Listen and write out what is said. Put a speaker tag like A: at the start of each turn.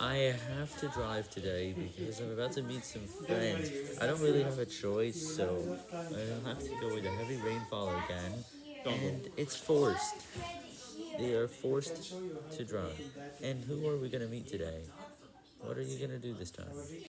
A: I have to drive today because I'm about to meet some friends. I don't really have a choice, so I'll have to go with a heavy rainfall again, and it's forced. They are forced to drive. And who are we gonna meet today? What are you gonna do this time?